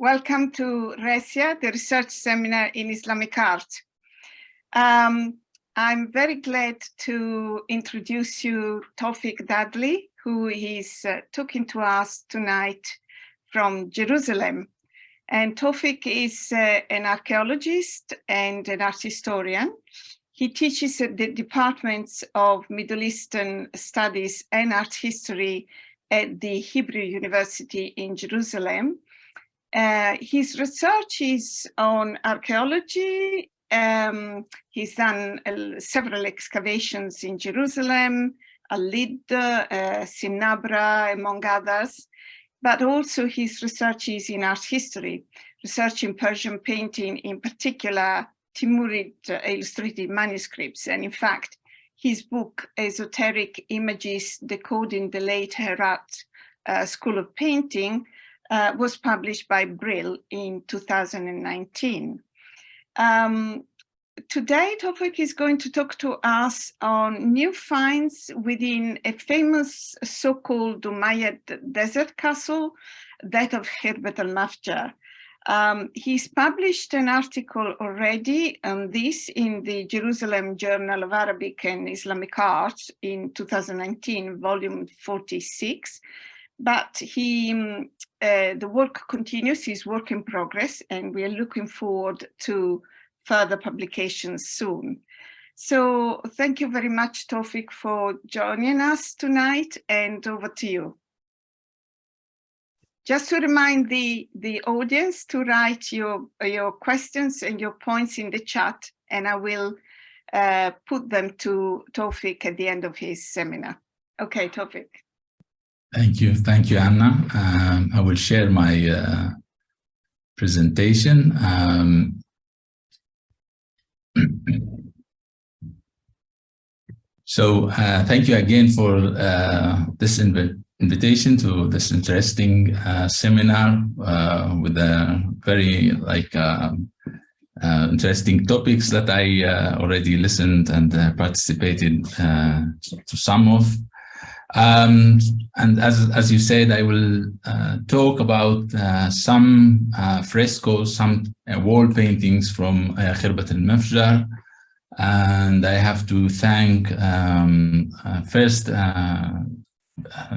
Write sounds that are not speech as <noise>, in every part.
Welcome to RESIA, the Research Seminar in Islamic Art. Um, I'm very glad to introduce you Tawfiq Da'adli, who is uh, talking to us tonight from Jerusalem. And Tawfiq is uh, an archaeologist and an art historian. He teaches at the departments of Middle Eastern Studies and Art History at the Hebrew University in Jerusalem uh, his research is on archaeology. Um, he's done uh, several excavations in Jerusalem, Al-Lid, uh, Sinabra, among others. But also his research is in art history, research in Persian painting, in particular Timurid uh, illustrated manuscripts. And in fact, his book, Esoteric Images Decoding the Late Herat uh, School of Painting, uh, was published by Brill in 2019. Um, today, Tawfiq is going to talk to us on new finds within a famous so-called Umayyad desert castle, that of Khirbet al-Mafjar. Um, he's published an article already on this in the Jerusalem Journal of Arabic and Islamic Arts in 2019, volume 46 but he, um, uh, the work continues, his work in progress, and we are looking forward to further publications soon. So thank you very much, Tawfiq, for joining us tonight, and over to you. Just to remind the, the audience to write your, your questions and your points in the chat, and I will uh, put them to Tawfiq at the end of his seminar. Okay, Tawfiq. Thank you. Thank you, Anna. Um, I will share my uh, presentation. Um, <clears throat> so uh, thank you again for uh, this inv invitation to this interesting uh, seminar uh, with a very like um, uh, interesting topics that I already listened and participated to some of. Um, and as, as you said, I will uh, talk about uh, some uh, frescoes, some uh, wall paintings from uh, Khirbat al-Mafjar. And I have to thank um, uh, first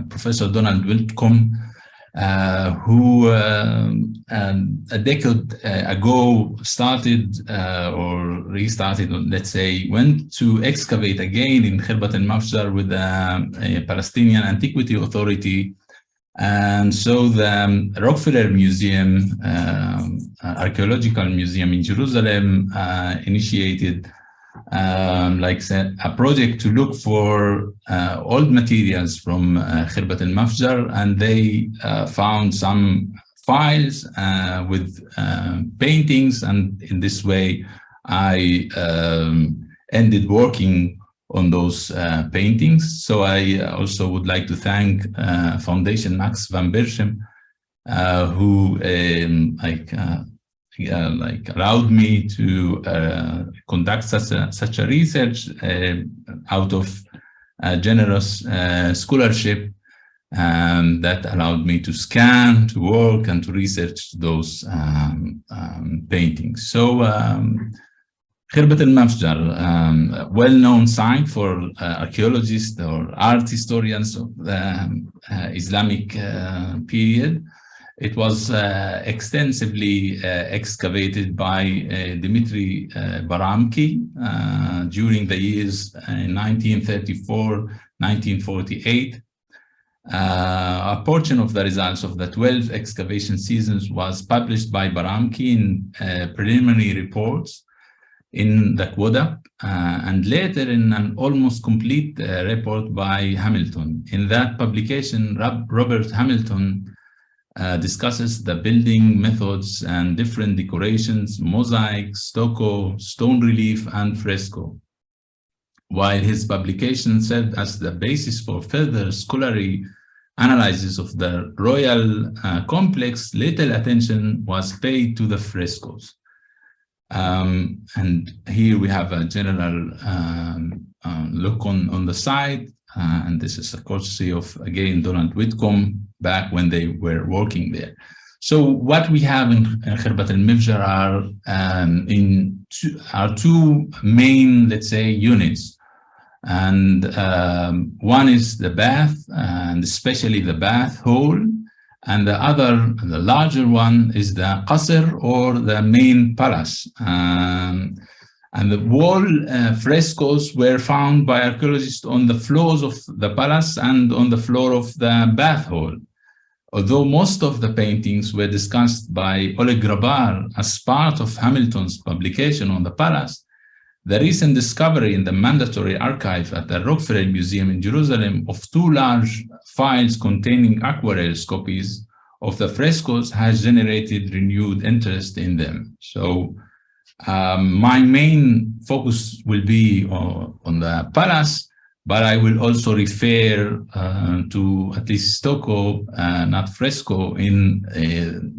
Professor Donald Whitcomb, uh, who uh, um, a decade uh, ago started uh, or restarted, let's say, went to excavate again in Khirbat al-Mafjar with the Palestinian Antiquity Authority. And so the um, Rockefeller Museum, um, Archaeological Museum in Jerusalem initiated um, like a project to look for uh, old materials from uh, Khirbat al-Mafjar and they uh, found some files uh, with uh, paintings and in this way I um, ended working on those uh, paintings. So I also would like to thank uh, Foundation Max van Berchem who um, like uh, like allowed me to uh, conduct such a, such a research uh, out of generous uh, scholarship um, that allowed me to scan, to work, and to research those um, um, paintings. So um, Khirbat al-Mafjar, um, well-known site for uh, archaeologists or art historians of the um, uh, Islamic period. It was uh, extensively uh, excavated by uh, Dimitri uh, Baramki uh, during the years 1934, uh, 1948. a portion of the results of the 12 excavation seasons was published by Baramki in preliminary reports in the Quoda, and later in an almost complete report by Hamilton. In that publication, Rob Robert Hamilton uh, discusses the building methods and different decorations, mosaic, stucco, stone relief, and fresco. While his publication served as the basis for further scholarly analysis of the royal uh, complex, little attention was paid to the frescoes. Um, and here we have a general um, uh, look on, on the site, uh, and this is a courtesy of, again, Donald Whitcomb, back when they were working there. So what we have in, in Khirbat al-Mafjar are um, in two, are two main, let's say, units. And um, one is the bath, and especially the bath hall, and the other, the larger one, is the qasr or the main palace. Um, and the wall uh, frescoes were found by archaeologists on the floors of the palace and on the floor of the bath hall. Although most of the paintings were discussed by Oleg Grabar as part of Hamilton's publication on the palace, the recent discovery in the mandatory archive at the Rockefeller Museum in Jerusalem of two large files containing aquarelles copies of the frescoes has generated renewed interest in them. So um, my main focus will be on, on the palace, but I will also refer uh, to at least stucco, uh, not fresco, in uh,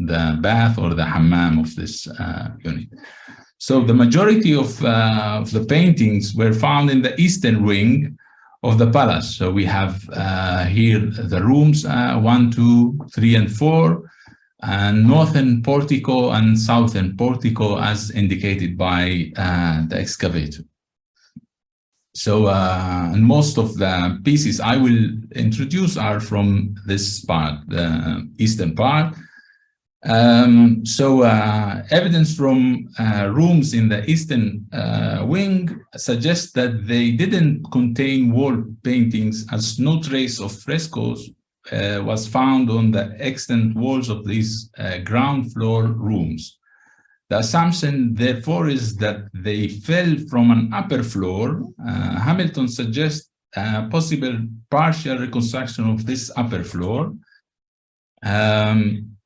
the bath or the hammam of this uh, unit. So the majority of, uh, of, the paintings were found in the eastern wing of the palace. So we have uh, here the rooms one, two, three, and four, and northern portico and southern portico as indicated by the excavator. So, uh, and most of the pieces I will introduce are from this part, the eastern part. Um, so uh, evidence from uh, rooms in the eastern uh, wing suggests that they didn't contain wall paintings as no trace of frescoes uh, was found on the extant walls of these uh, ground floor rooms. The assumption, therefore, is that they fell from an upper floor. Uh, Hamilton suggests a possible partial reconstruction of this upper floor. Um,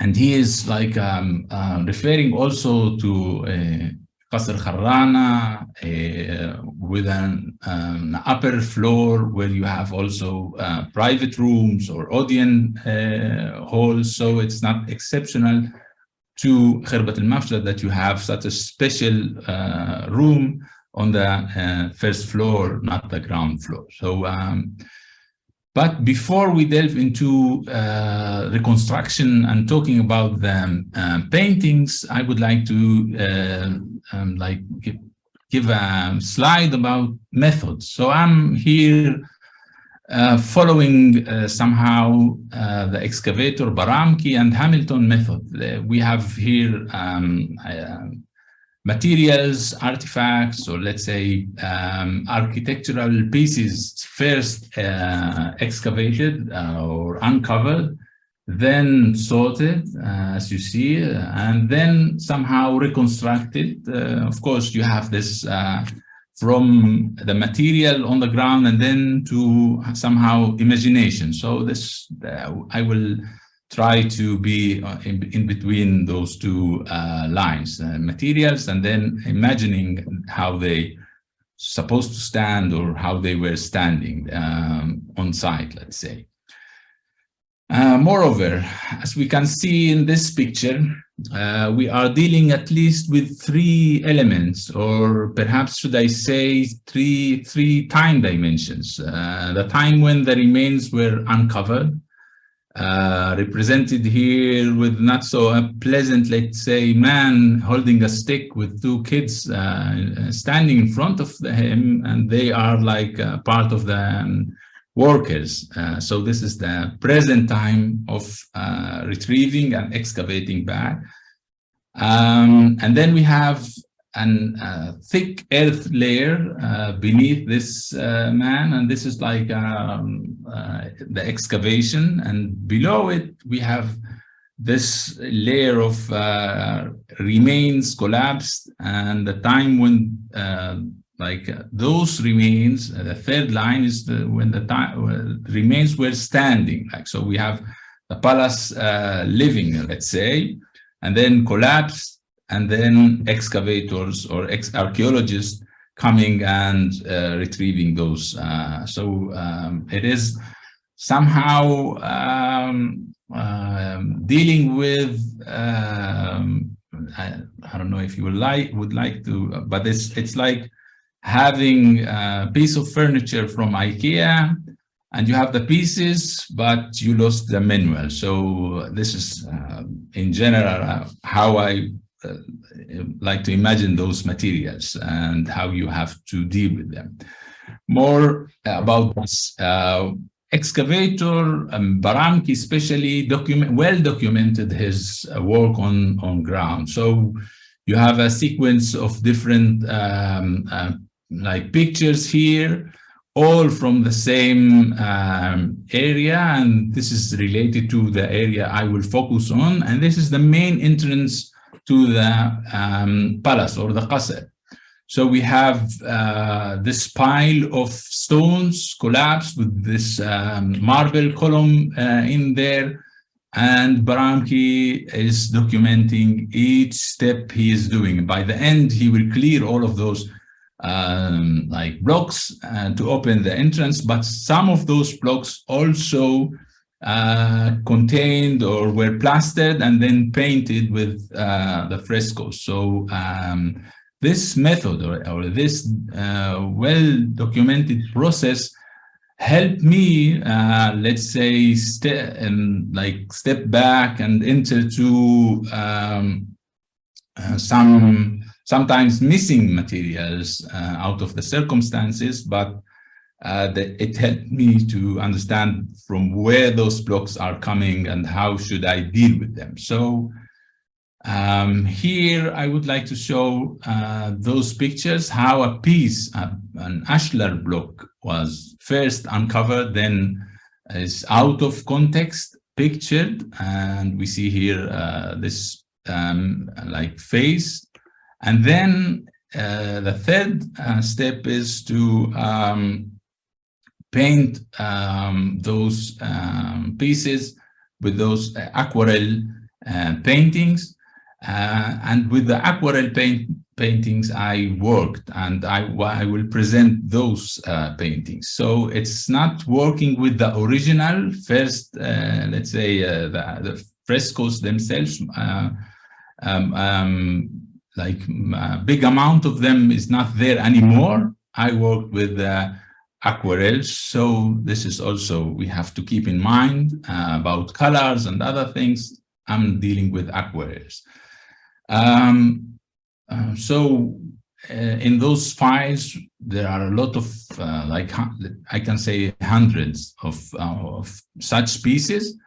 and he is like um, uh, referring also to uh, Qasr Kharrana uh, with an um, upper floor where you have also uh, private rooms or audience uh, halls. So it's not exceptional to Khirbat al-Mafjar that you have such a special uh, room on the uh, first floor, not the ground floor. So, um, but before we delve into uh, reconstruction and talking about the um, paintings, I would like to uh, um, like give, a slide about methods. So I'm here uh, following uh, somehow uh, the excavator Baramki and Hamilton method. Uh, we have here um, uh, materials, artifacts, or let's say um, architectural pieces first uh, excavated uh, or uncovered, then sorted, uh, as you see, and then somehow reconstructed. of course, you have this from the material on the ground and then to somehow imagination. So this, uh, I will try to be uh, in, in between those two uh, lines, uh, materials and then imagining how they supposed to stand or how they were standing um, on site, let's say. Uh, moreover, as we can see in this picture, uh, we are dealing at least with three elements, or perhaps should I say three, three time dimensions. Uh, the time when the remains were uncovered, uh, represented here with not so pleasant, let's say, man holding a stick with two kids uh, standing in front of him, and they are like part of the um, workers. Uh, so this is the present time of uh, retrieving and excavating back. Um, and then we have a uh, thick earth layer uh, beneath this uh, man, and this is like um, uh, the excavation. And below it, we have this layer of remains collapsed. And the time when like uh, those remains uh, the third line is the when the time uh, remains were standing. Like so we have the palace uh, living let's say and then collapse and then excavators or ex archaeologists coming and uh, retrieving those uh, so um, it is somehow um, um dealing with um, I, I, don't know if you would like would like to but it's it's like having a piece of furniture from IKEA and you have the pieces, but you lost the manual. So this is, uh, in general, uh, how I like to imagine those materials and how you have to deal with them. More about this uh, excavator, um, Baramki especially document, well documented his uh, work on, on ground. So you have a sequence of different um, uh, like pictures here, all from the same um, area. And this is related to the area I will focus on. And this is the main entrance to the um, palace or the qasr. So we have uh, this pile of stones collapsed with this um, marble column uh, in there. And Baramki is documenting each step he is doing. By the end, he will clear all of those um, like blocks uh, to open the entrance, but some of those blocks also uh, contained or were plastered and then painted with uh, the frescoes. So um, this method or, or this uh, well-documented process helped me, uh, let's say, step and like step back and enter to um, uh, some sometimes missing materials uh, out of the circumstances, but uh, that it helped me to understand from where those blocks are coming and how should I deal with them. So um, here I would like to show uh, those pictures, how a piece, uh, an ashlar block was first uncovered, then is out of context pictured. And we see here uh, this um, like face and then uh, the third uh, step is to um, paint um, those um, pieces with those uh, aquarelle uh, paintings. Uh, and with the aquarelle paint paintings, I worked and I, I will present those uh, paintings. So it's not working with the original first, let's say, the, the, frescoes themselves. Um, um, like a big amount of them is not there anymore. I worked with aquarelles, so this is also we have to keep in mind uh, about colors and other things. I'm dealing with aquarelles. Um, uh, so uh, in those files, there are a lot of uh, like I can say hundreds of, uh, of such pieces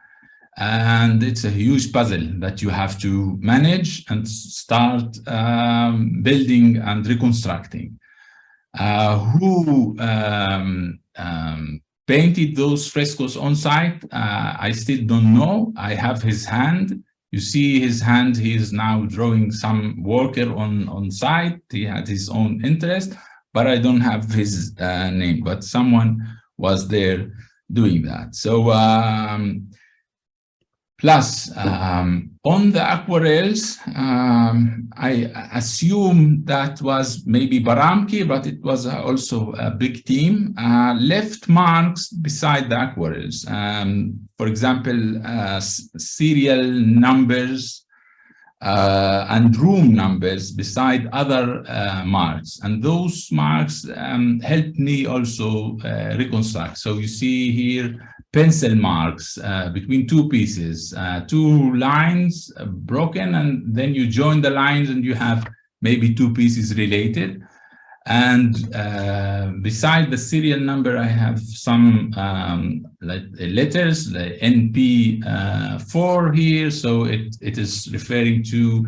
and it's a huge puzzle that you have to manage and start um, building and reconstructing. Uh, who um, um, painted those frescoes on site? Uh, I still don't know. I have his hand. You see his hand, he is now drawing some worker on, on site. He had his own interest, but I don't have his uh, name, but someone was there doing that. So um, Plus, um, on the aquarelles, um, I assume that was maybe Baramki, but it was also a big team, uh, left marks beside the aquarelles. Um, for example, uh, serial numbers uh, and room numbers beside other uh, marks. And those marks um, helped me also uh, reconstruct. So you see here, pencil marks uh, between two pieces, uh, two lines uh, broken, and then you join the lines and you have maybe two pieces related. And uh, beside the serial number, I have some um, uh, letters, the NP4 here. So it, it is referring to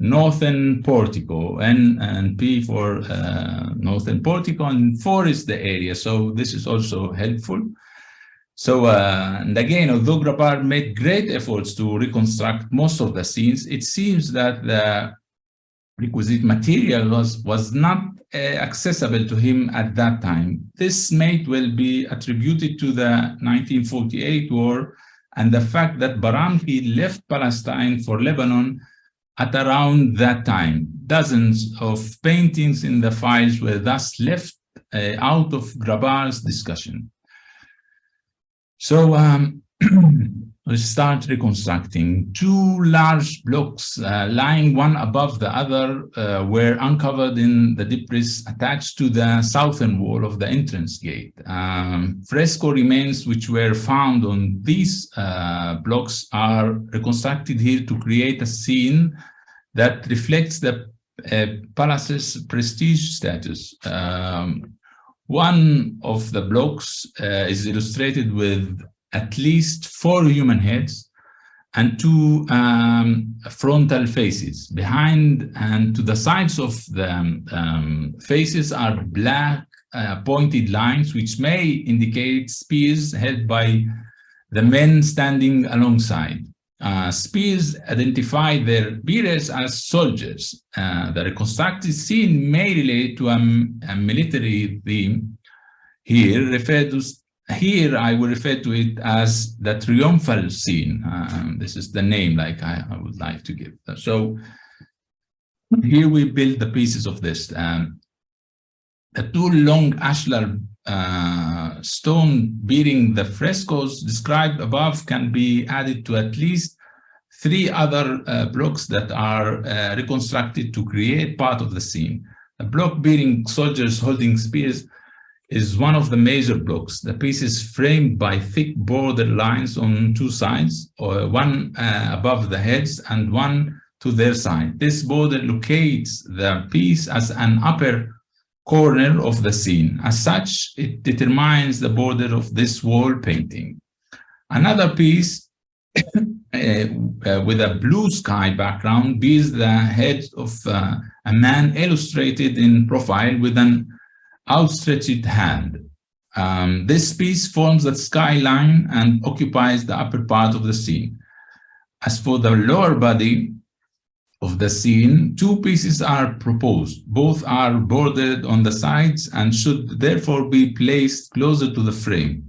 Northern Portico, N and P for uh, Northern Portico, and 4 is the area. So this is also helpful. So, uh, and again, although Grabar made great efforts to reconstruct most of the scenes, it seems that the requisite material was, was not uh, accessible to him at that time. This may well be attributed to the 1948 war and the fact that Baramki left Palestine for Lebanon at around that time. Dozens of paintings in the files were thus left uh, out of Grabar's discussion. So um, <clears throat> we start reconstructing. Two large blocks uh, lying one above the other uh, were uncovered in the debris attached to the southern wall of the entrance gate. Um, fresco remains which were found on these uh, blocks are reconstructed here to create a scene that reflects the uh, palace's prestige status. Um, one of the blocks uh, is illustrated with at least four human heads and two um, frontal faces. Behind and to the sides of the um, faces are black uh, pointed lines, which may indicate spears held by the men standing alongside. Uh, spears identify their bearers as soldiers. Uh, the reconstructed scene may relate to a, a military theme here referred to here I will refer to it as the triumphal scene. Um, this is the name like I, I, would like to give. So here we build the pieces of this. Um, the two long ashlar uh, stone bearing the frescoes described above can be added to at least three other uh, blocks that are uh, reconstructed to create part of the scene. A block bearing soldiers holding spears is one of the major blocks. The piece is framed by thick border lines on two sides, or one uh, above the heads and one to their side. This border locates the piece as an upper corner of the scene. As such, it determines the border of this wall painting. Another piece uh, <coughs> with a blue sky background bears the head of uh, a man illustrated in profile with an outstretched hand. Um, this piece forms the skyline and occupies the upper part of the scene. As for the lower body of the scene, two pieces are proposed. Both are bordered on the sides and should therefore be placed closer to the frame.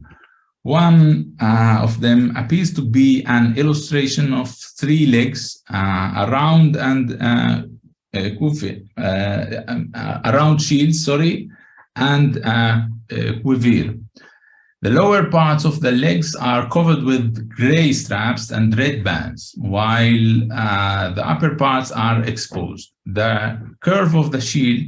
One uh, of them appears to be an illustration of three legs uh, around and uh, uh, uh um, uh, around shields, sorry, and uh, uh, The lower parts of the legs are covered with gray straps and red bands, while uh, the upper parts are exposed. The curve of the shield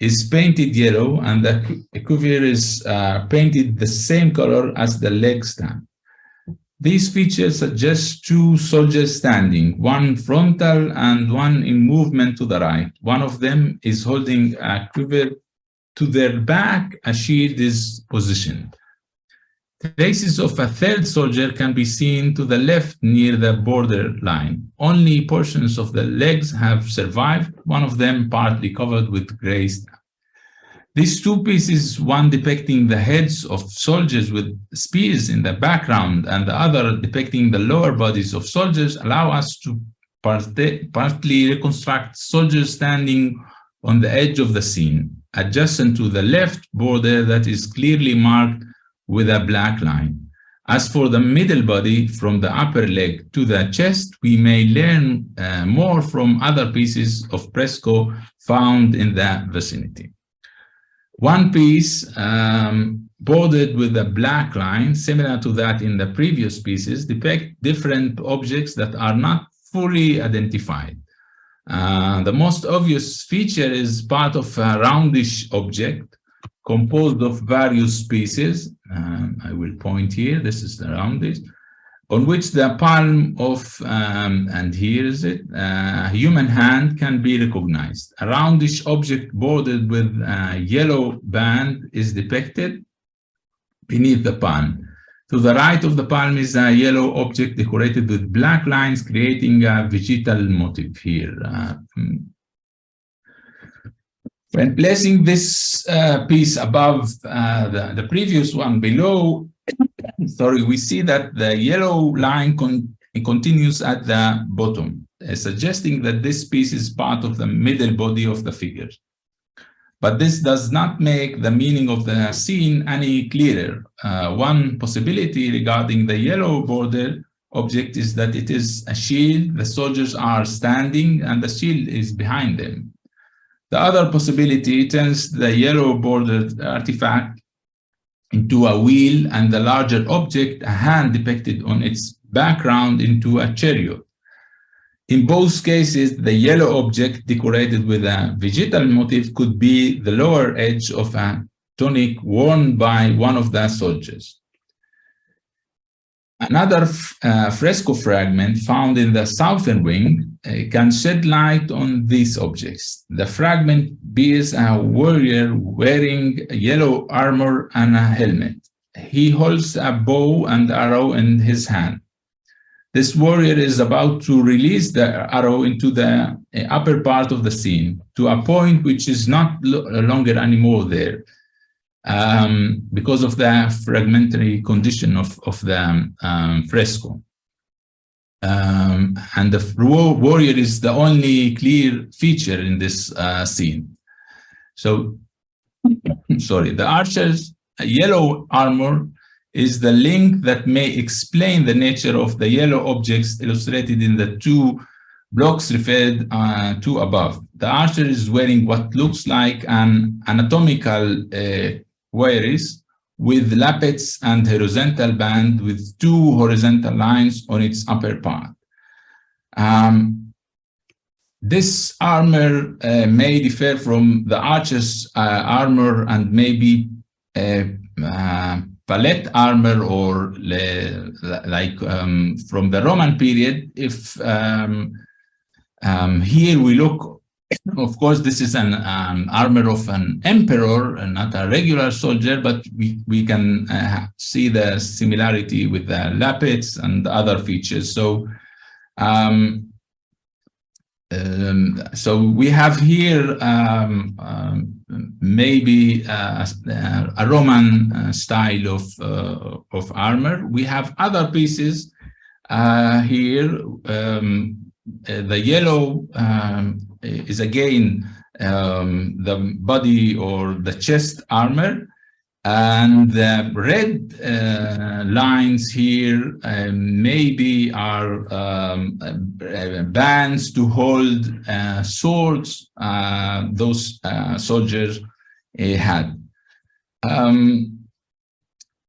is painted yellow and the quiver is uh, painted the same color as the leg stamp. These features suggest two soldiers standing, one frontal and one in movement to the right. One of them is holding a quiver to their back, a shield is positioned. Traces of a third soldier can be seen to the left near the border line. Only portions of the legs have survived, one of them partly covered with gray These two pieces, one depicting the heads of soldiers with spears in the background and the other depicting the lower bodies of soldiers, allow us to partly reconstruct soldiers standing on the edge of the scene adjacent to the left border that is clearly marked with a black line. As for the middle body, from the upper leg to the chest, we may learn uh, more from other pieces of fresco found in the vicinity. One piece um, bordered with a black line, similar to that in the previous pieces, depict different objects that are not fully identified. Uh, the most obvious feature is part of a roundish object composed of various pieces. Um, I will point here, this is the roundish, on which the palm of, um, and here is it, a human hand can be recognized. A roundish object bordered with a yellow band is depicted beneath the palm. To the right of the palm is a yellow object decorated with black lines, creating a vegetal motif here. Uh, hmm. When placing this uh, piece above uh, the, the previous one below, sorry, we see that the yellow line con continues at the bottom, uh, suggesting that this piece is part of the middle body of the figure. But this does not make the meaning of the scene any clearer. Uh, one possibility regarding the yellow border object is that it is a shield, the soldiers are standing and the shield is behind them. The other possibility turns the yellow bordered artifact into a wheel and the larger object, a hand depicted on its background into a chariot. In both cases, the yellow object decorated with a vegetal motif could be the lower edge of a tunic worn by one of the soldiers. Another uh, fresco fragment found in the southern wing can shed light on these objects. The fragment bears a warrior wearing yellow armor and a helmet. He holds a bow and arrow in his hand. This warrior is about to release the arrow into the uh, upper part of the scene to a point which is not longer anymore there um, because of the fragmentary condition of, of the um, fresco. Um, and the warrior is the only clear feature in this uh, scene. So, <laughs> sorry, the archer's yellow armor is the link that may explain the nature of the yellow objects illustrated in the two blocks referred uh, to above. The archer is wearing what looks like an anatomical uh, cuirass with lappets and horizontal band with two horizontal lines on its upper part. Um, this armor uh, may differ from the archer's uh, armor and maybe uh, uh palette armor or like um, from the Roman period. If um, um, here we look <coughs> of course, this is an um, armor of an emperor, and not a regular soldier, but we, we can uh, see the similarity with the lappets and other features. So, um, um, so we have here um, um, maybe uh, a Roman uh, style of, uh, of armor. We have other pieces uh, here. Um, uh, the yellow is again um, the body or the chest armor. And the red uh, lines here uh, maybe are um, uh, bands to hold uh, swords uh, those uh, soldiers had. Um,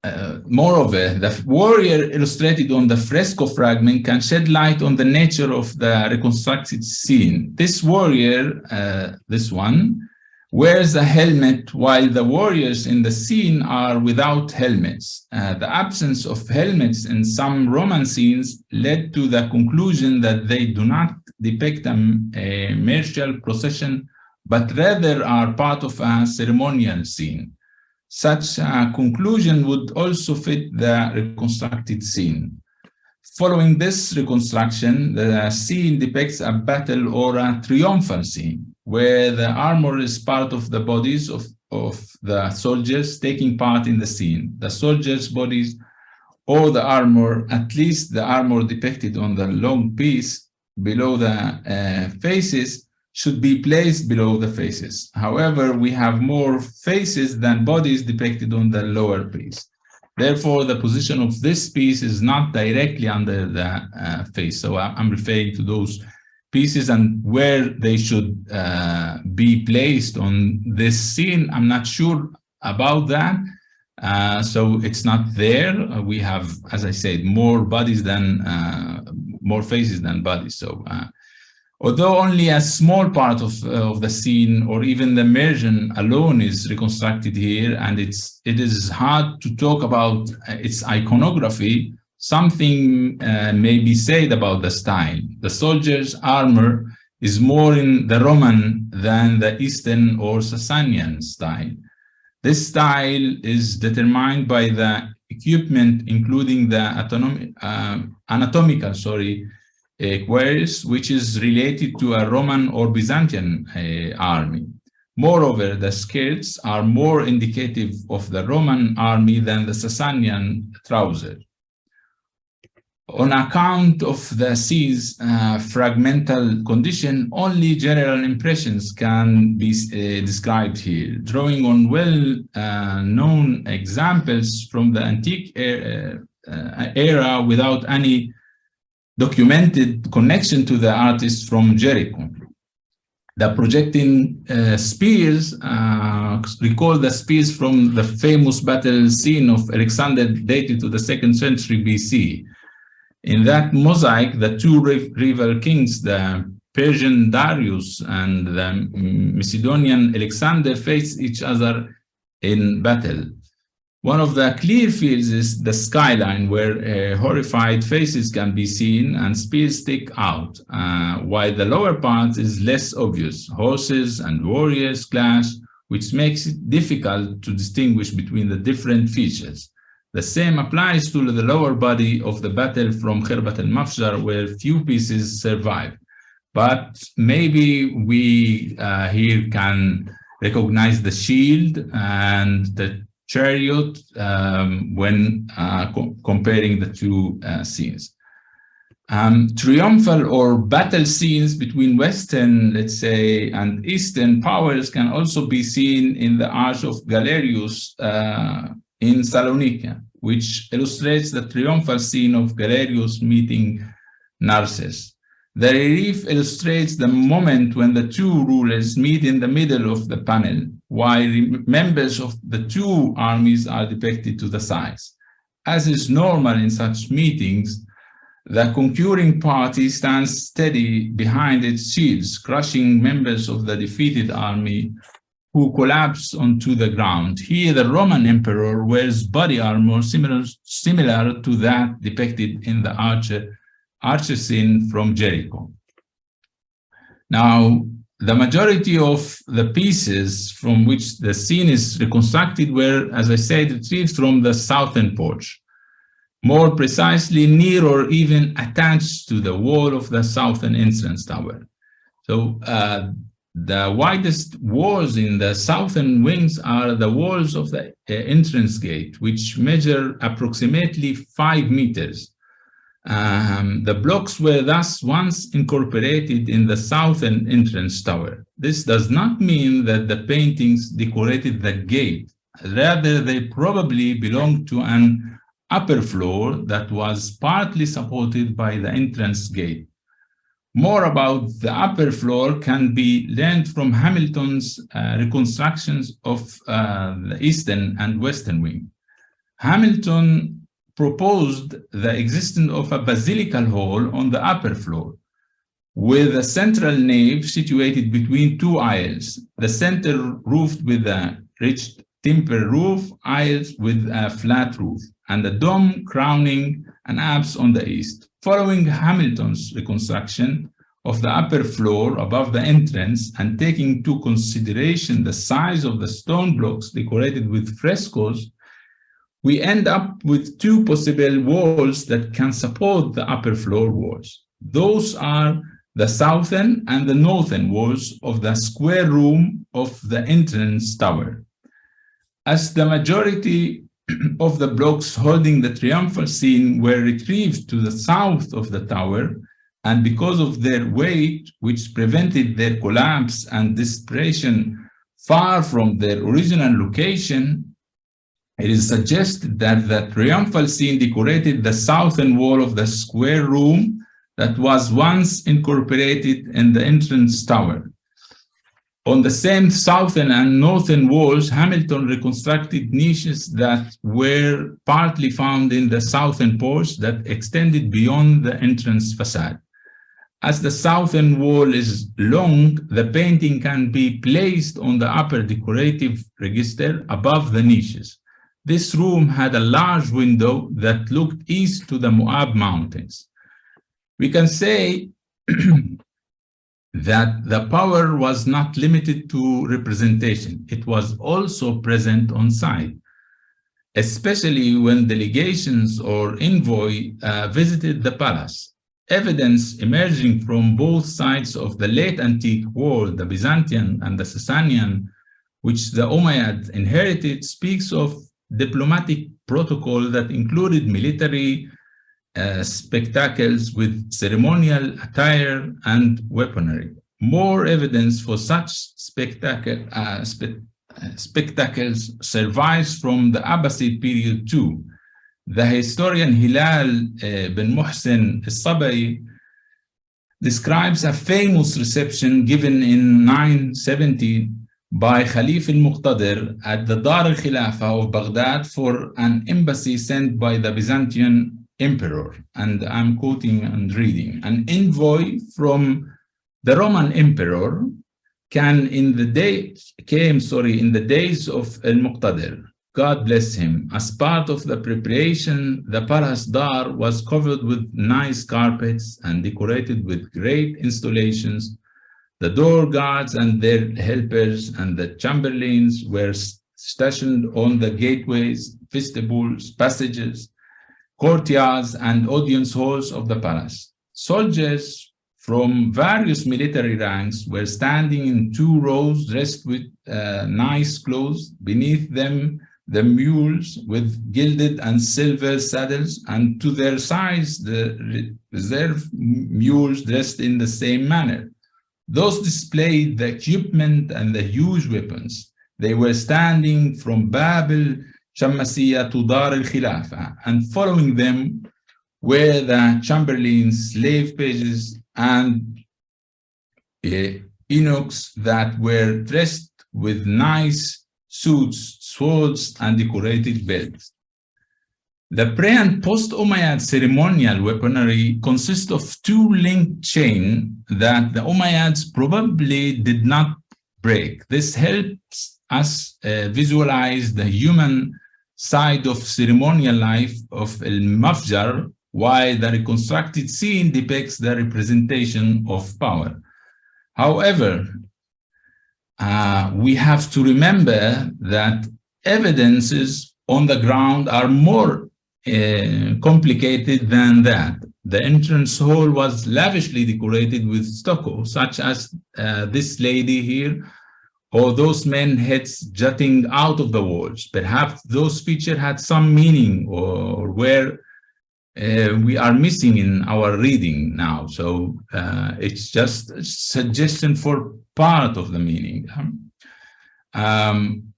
uh, moreover, the warrior illustrated on the fresco fragment can shed light on the nature of the reconstructed scene. This warrior, uh, this one, wears a helmet while the warriors in the scene are without helmets. Uh, the absence of helmets in some Roman scenes led to the conclusion that they do not depict a, a martial procession, but rather are part of a ceremonial scene. Such a conclusion would also fit the reconstructed scene. Following this reconstruction, the scene depicts a battle or a triumphal scene, where the armor is part of the bodies of, of the soldiers taking part in the scene. The soldiers' bodies or the armor, at least the armor depicted on the long piece below the uh, faces, should be placed below the faces. However, we have more faces than bodies depicted on the lower piece. Therefore, the position of this piece is not directly under the uh, face. So I'm referring to those pieces and where they should uh, be placed on this scene. I'm not sure about that. Uh, so it's not there. we have, as I said, more bodies than, uh, more faces than bodies. So uh, Although only a small part of, uh, of the scene or even the immersion alone is reconstructed here, and it's, it is hard to talk about uh, its iconography, something uh, may be said about the style. The soldier's armor is more in the Roman than the Eastern or Sasanian style. This style is determined by the equipment, including the uh, anatomical, sorry, cuirass, which is related to a Roman or Byzantine uh, army. Moreover, the skirts are more indicative of the Roman army than the Sasanian trouser. On account of the sea's uh, fragmental condition, only general impressions can be uh, described here, drawing on well-known uh, examples from the antique uh, era without any documented connection to the artist from Jericho. The projecting uh, spears uh, recall the spears from the famous battle scene of Alexander dated to the second century BC. In that mosaic, the two rival kings, the Persian Darius and the Macedonian Alexander face each other in battle. One of the clear fields is the skyline where uh, horrified faces can be seen and spears stick out, uh, while the lower part is less obvious. Horses and warriors clash, which makes it difficult to distinguish between the different features. The same applies to the lower body of the battle from Khirbat al-Mafjar, where few pieces survive. But maybe we uh, here can recognize the shield and the chariot um, when uh, co comparing the two uh, scenes. Um, triumphal or battle scenes between Western, let's say, and Eastern powers can also be seen in the Arch of Galerius uh, in Salonika, which illustrates the triumphal scene of Galerius meeting Narses. The relief illustrates the moment when the two rulers meet in the middle of the panel, while members of the two armies are depicted to the sides. As is normal in such meetings, the concurring party stands steady behind its shields, crushing members of the defeated army who collapse onto the ground. Here, the Roman emperor wears body armor similar, similar to that depicted in the archer archer scene from Jericho. Now, the majority of the pieces from which the scene is reconstructed were, as I said, retrieved from the southern porch, more precisely near or even attached to the wall of the southern entrance tower. So uh, the widest walls in the southern wings are the walls of the uh, entrance gate, which measure approximately five meters um, the blocks were thus once incorporated in the southern entrance tower. This does not mean that the paintings decorated the gate. Rather, they probably belonged to an upper floor that was partly supported by the entrance gate. More about the upper floor can be learned from Hamilton's uh, reconstructions of uh, the eastern and western wing. Hamilton proposed the existence of a basilical hall on the upper floor, with a central nave situated between two aisles, the center roofed with a rich timber roof, aisles with a flat roof, and a dome crowning an apse on the east. Following Hamilton's reconstruction of the upper floor above the entrance and taking into consideration the size of the stone blocks decorated with frescoes, we end up with two possible walls that can support the upper floor walls. Those are the southern and the northern walls of the square room of the entrance tower. As the majority <clears throat> of the blocks holding the triumphal scene were retrieved to the south of the tower, and because of their weight, which prevented their collapse and dispersion far from their original location, it is suggested that the triumphal scene decorated the southern wall of the square room that was once incorporated in the entrance tower. On the same southern and northern walls, Hamilton reconstructed niches that were partly found in the southern porch that extended beyond the entrance facade. As the southern wall is long, the painting can be placed on the upper decorative register above the niches. This room had a large window that looked east to the Moab Mountains. We can say <clears throat> that the power was not limited to representation. It was also present on site, especially when delegations or envoy uh, visited the palace. Evidence emerging from both sides of the late antique world, the Byzantine and the Sasanian, which the Umayyad inherited, speaks of diplomatic protocol that included military uh, spectacles with ceremonial attire and weaponry. More evidence for such spectacle, uh, spe uh, spectacles survives from the Abbasid period too. The historian Hilal uh, bin Muhsin al-Sabari describes a famous reception given in 970 by Khalif al-Muqtadir at the Dar al-Khilafa of Baghdad for an embassy sent by the Byzantine emperor, and I'm quoting and reading, an envoy from the Roman emperor can in the day came sorry in the days of al-Muqtadir. God bless him. As part of the preparation the palace dar was covered with nice carpets and decorated with great installations the door guards and their helpers and the chamberlains were stationed on the gateways vestibules passages courtyards and audience halls of the palace soldiers from various military ranks were standing in two rows dressed with uh, nice clothes. Beneath them, the mules with gilded and silver saddles, and to their sides, the reserve mules dressed in the same manner. Those displayed the equipment and the huge weapons. They were standing from Bab al-Shammasiya to Dar al-Khilafa, and following them were the chamberlains, slave pages, and uh, that were dressed with nice suits, swords, and decorated belts. The pre and post Umayyad ceremonial weaponry consists of two linked chains that the Umayyads probably did not break. This helps us uh, visualize the human side of ceremonial life of al-Mafjar while the reconstructed scene depicts the representation of power. However, uh, we have to remember that evidences on the ground are more uh, complicated than that. The entrance hall was lavishly decorated with stucco, such as uh, this lady here, or those men heads jutting out of the walls. Perhaps those features had some meaning or were uh, we are missing in our reading now. So uh, it's just a suggestion for part of the meaning. Um,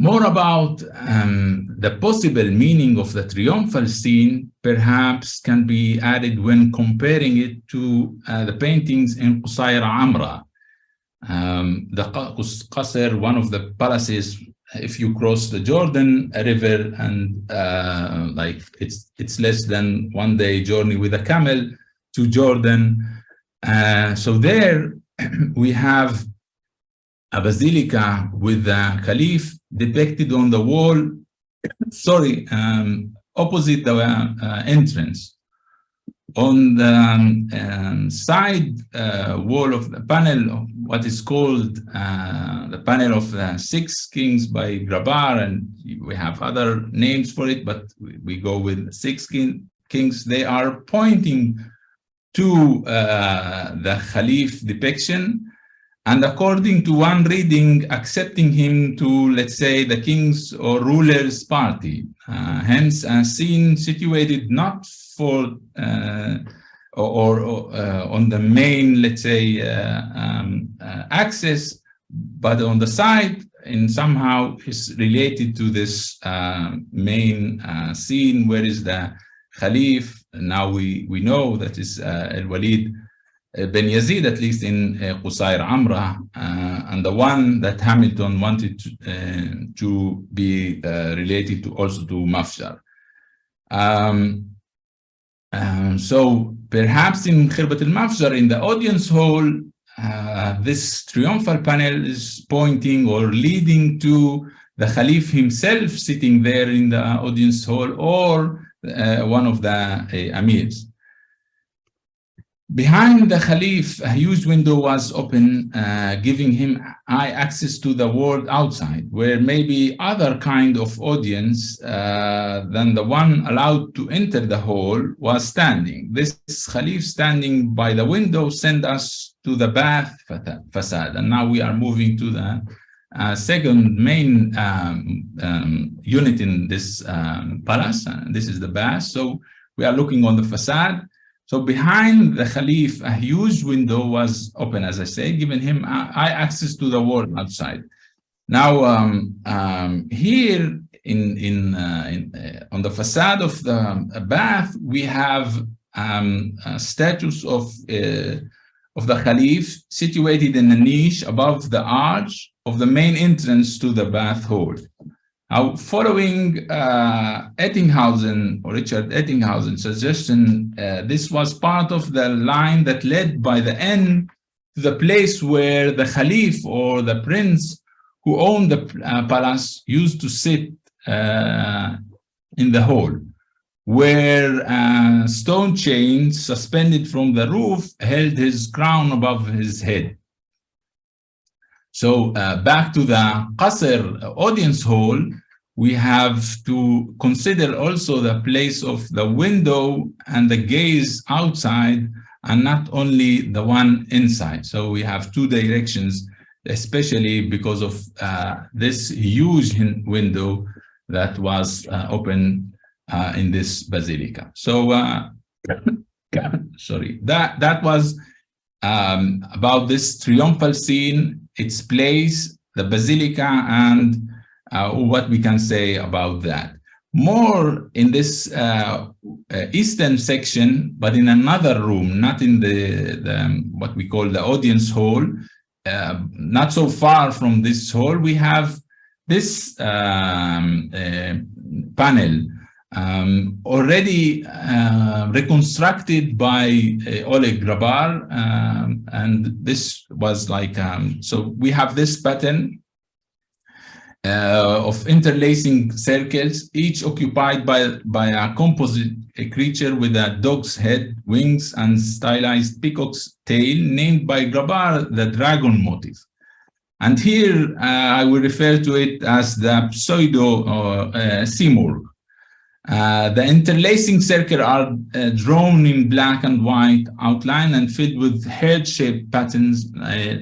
more about um, the possible meaning of the triumphal scene perhaps can be added when comparing it to uh, the paintings in Qusayr Amra. Um, the Qasr, one of the palaces if you cross the Jordan River and uh, like it's it's less than one day journey with a camel to Jordan. Uh, so there <clears throat> we have a basilica with the caliph depicted on the wall, sorry, um, opposite the uh, entrance. On the um, side uh, wall of the panel of what is called uh, the panel of the six kings by Grabar, and we have other names for it, but we, we go with six king, kings. They are pointing to uh, the Khalif depiction, and according to one reading, accepting him to, let's say, the king's or ruler's party. Uh, hence, a scene situated not for uh, or, or uh, on the main, let's say, uh, um, uh, axis, but on the side and somehow is related to this main scene where is the Khalif. Now we, we know that is Al-Walid Ben Yazid, at least in uh, Qusayr Amra, uh, and the one that Hamilton wanted to, uh, to be related to also to Mafjar. Um, um, so perhaps in Khirbat al-Mafjar, in the audience hall, uh, this triumphal panel is pointing or leading to the Khalif himself sitting there in the audience hall or uh, one of the uh, amirs. Behind the Khalif, a huge window was open, uh, giving him eye access to the world outside, where maybe other kind of audience uh, than the one allowed to enter the hall was standing. This Khalif standing by the window sent us to the bath facade. And now we are moving to the uh, second main um, um, unit in this um, palace. this is the bath. So we are looking on the facade so behind the Khalif, a huge window was open, as I say, giving him eye access to the world outside. Now, um, um, here in, in, uh, in uh, on the facade of the bath, we have um, a statues of, uh, of the Khalif situated in a niche above the arch of the main entrance to the bath hall. Now, following uh, Ettinghausen or Richard Ettinghausen suggestion, uh, this was part of the line that led by the end to the place where the Khalif or the prince who owned the uh, palace used to sit uh, in the hall, where uh, stone chains suspended from the roof held his crown above his head. So uh, back to the Qasr audience hall, we have to consider also the place of the window and the gaze outside and not only the one inside. So we have two directions, especially because of uh, this huge window that was uh, open uh, in this basilica. So, uh, <laughs> sorry, that, that was um, about this triumphal scene, its place, the basilica, and uh, what we can say about that. More in this uh, uh, eastern section, but in another room, not in the, the um, what we call the audience hall, uh, not so far from this hall, we have this um, uh, panel um, already uh, reconstructed by Oleg Grabar, um, and this was like, um, so we have this pattern uh, of interlacing circles, each occupied by, by a composite a creature with a dog's head, wings, and stylized peacock's tail, named by Grabar the dragon motif. And here uh, I will refer to it as the pseudo uh, uh, Simurgh. Uh, the interlacing circle are uh, drawn in black and white outline and filled with heart-shaped patterns uh,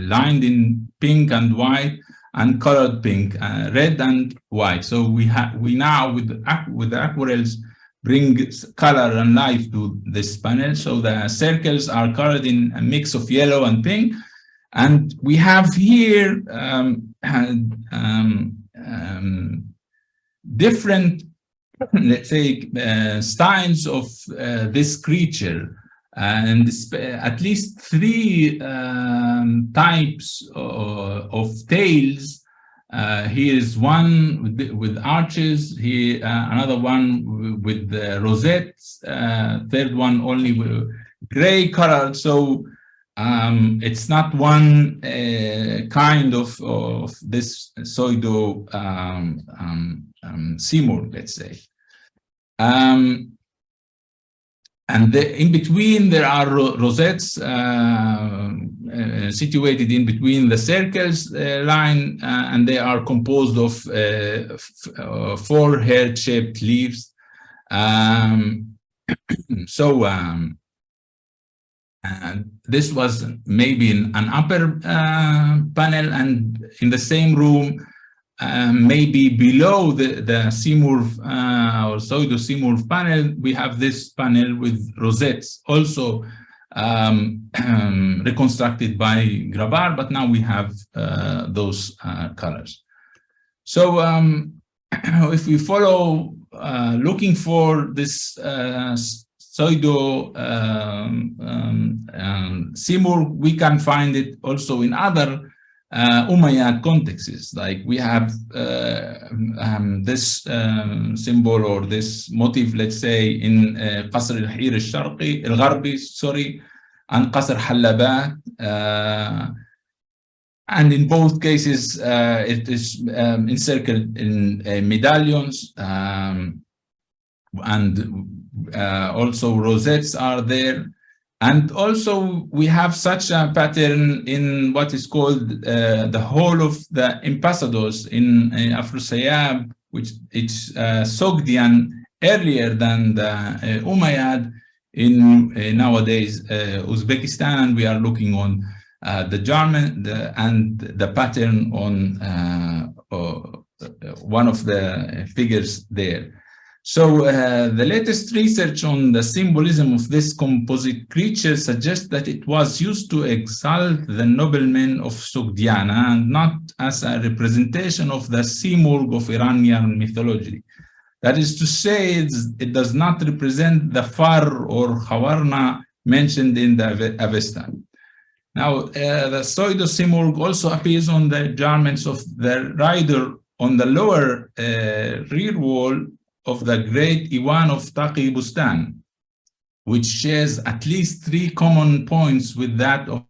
lined in pink and white and colored pink, uh, red and white. So we have we now with with the aquarels bring color and life to this panel. So the circles are colored in a mix of yellow and pink, and we have here um, um, um, different, <laughs> let's say, uh, styles of uh, this creature and at least three um, types of, of tails. Uh, here is one with, with arches, here uh, another one with the rosettes, uh, third one only with gray color. So um, it's not one uh, kind of, of this pseudo um, um, um Simurgh, let's say. Um, and the, in between, there are rosettes uh, uh, situated in between the circles uh, line, uh, and they are composed of uh, uh, four heart-shaped leaves. Um, <clears throat> so um, this was maybe in an upper panel, and in the same room, um, maybe below the, the Simurgh uh, or pseudo Simurgh panel, we have this panel with rosettes also um, um, <clears throat> reconstructed by Grabar, but now we have uh, those uh, colors. So um, <clears throat> if we follow uh, looking for this uh, pseudo um, um, Simurgh, we can find it also in other uh, Umayyad contexts. Like we have uh, um, this um, symbol or this motif, let's say, in uh, Qasr al-Hir al-Sharqi, al-Gharbi, sorry, and Qasr Hallabat. Uh, and in both cases, uh, it is um, encircled in uh, medallions um, and also rosettes are there. And also we have such a pattern in what is called uh, the whole of the ambassadors in uh, Afrosiyab, which it's uh, Sogdian earlier than the uh, Umayyad in uh, nowadays uh, Uzbekistan. And we are looking on uh, the German the, and the pattern on one of the figures there. So uh, the latest research on the symbolism of this composite creature suggests that it was used to exalt the noblemen of Sogdiana and not as a representation of the Simurgh of Iranian mythology. That is to say, it does not represent the Far or Khawarna mentioned in the Avesta. Now, uh, the pseudo Simurgh also appears on the garments of the rider on the lower uh, rear wall of the great Iwan of Taqi Bustan, which shares at least three common points with that of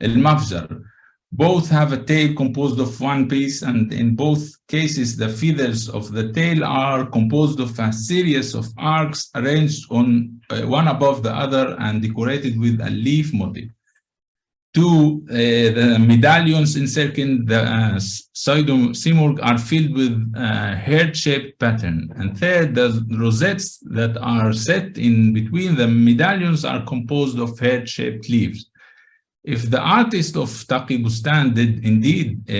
El Mafjar. Both have a tail composed of one piece, and in both cases, the feathers of the tail are composed of a series of arcs arranged on uh, one above the other and decorated with a leaf motif. Two, uh, the medallions encircling the uh, Pseudo Simurgh are filled with uh, heart-shaped pattern. And third, the rosettes that are set in between the medallions are composed of heart-shaped leaves. If the artist of Taqi Bustan did indeed uh,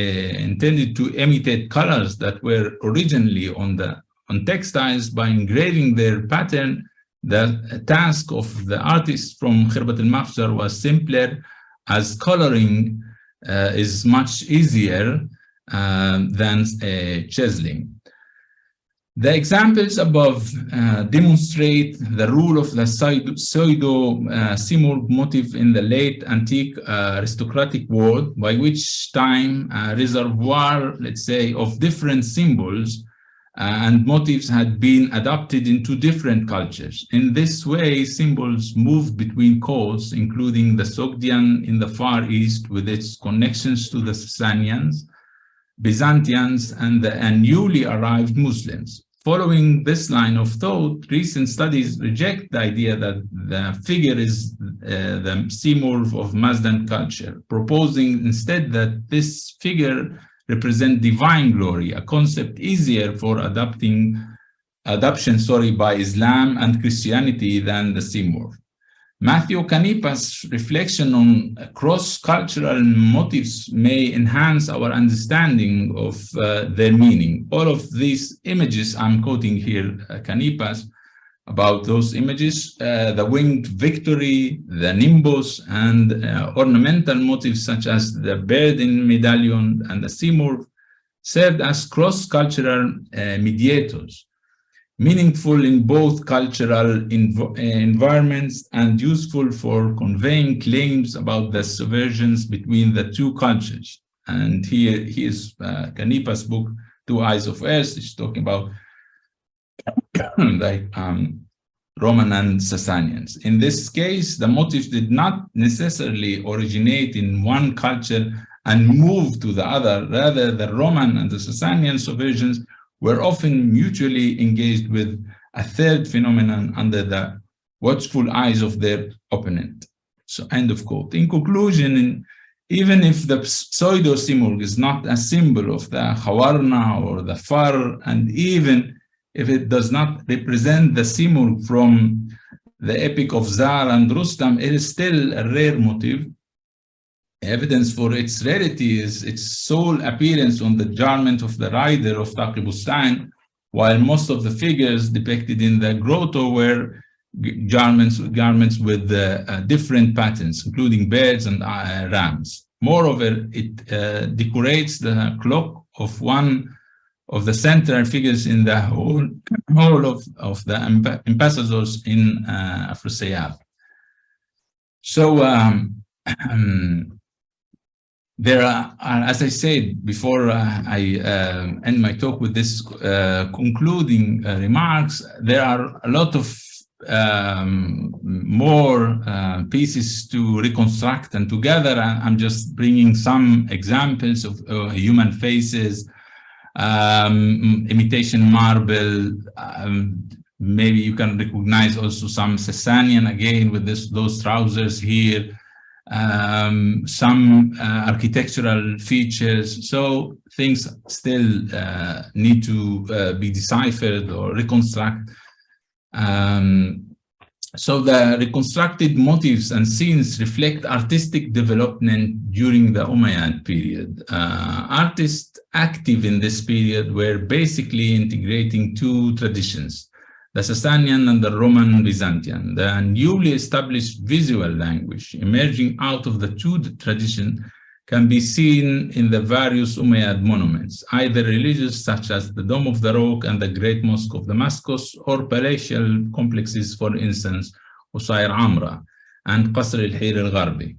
intended to imitate colors that were originally on the on textiles by engraving their pattern, the task of the artist from Khirbat al-Mafjar was simpler as coloring uh, is much easier uh, than chiseling. The examples above uh, demonstrate the rule of the pseudo-Simurgh uh, motif in the late antique uh, aristocratic world, by which time a reservoir, let's say, of different symbols and motifs had been adopted into different cultures. In this way, symbols moved between codes, including the Sogdian in the Far East with its connections to the Sasanians, Byzantians, and the and newly arrived Muslims. Following this line of thought, recent studies reject the idea that the figure is uh, the Simurgh of Mazdean culture, proposing instead that this figure represent divine glory, a concept easier for adopting adoption sorry, by Islam and Christianity than the Simurgh. Matthew Canepa's reflection on cross-cultural motifs may enhance our understanding of uh, their meaning. All of these images I'm quoting here, uh, Canepa's, about those images, uh, the winged victory, the nimbus, and uh, ornamental motifs such as the bird in medallion and the Simurgh served as cross-cultural uh, mediators, meaningful in both cultural env uh, environments and useful for conveying claims about the subversions between the two cultures. And here, here's uh, book, Two Eyes of Earth, is talking about like um, Roman and Sasanians. In this case, the motifs did not necessarily originate in one culture and move to the other. Rather, the Roman and the Sasanian subversions were often mutually engaged with a third phenomenon under the watchful eyes of their opponent. So end of quote. In conclusion, even if the pseudo-Simurgh is not a symbol of the Khawarna or the Far, and even if it does not represent the Simurgh from the epic of Zal and Rustam, it is still a rare motif. Evidence for its rarity is its sole appearance on the garment of the rider of Taqi while most of the figures depicted in the grotto were garments, garments with uh, uh, different patterns, including birds and uh, rams. Moreover, it uh, decorates the clock of one of the central figures in the whole, whole of, of the ambassadors in uh, Afrosiyab. So um, <clears throat> there are, as I said before uh, I uh, end my talk with this uh, concluding uh, remarks, there are a lot of um, more uh, pieces to reconstruct and together I'm just bringing some examples of uh, human faces, um, imitation marble. Um, maybe you can recognize also some Sasanian again with this those trousers here. Um, some uh, architectural features. So things still uh, need to uh, be deciphered or reconstruct. Um, so the reconstructed motifs and scenes reflect artistic development during the Umayyad period. Uh, artists active in this period were basically integrating two traditions, the Sasanian and the Roman Byzantine. The newly established visual language emerging out of the two traditions can be seen in the various Umayyad monuments, either religious such as the Dome of the Rock and the Great Mosque of Damascus, or palatial complexes, for instance, Qusayr Amra and Qasr al-Hir al-Gharbi.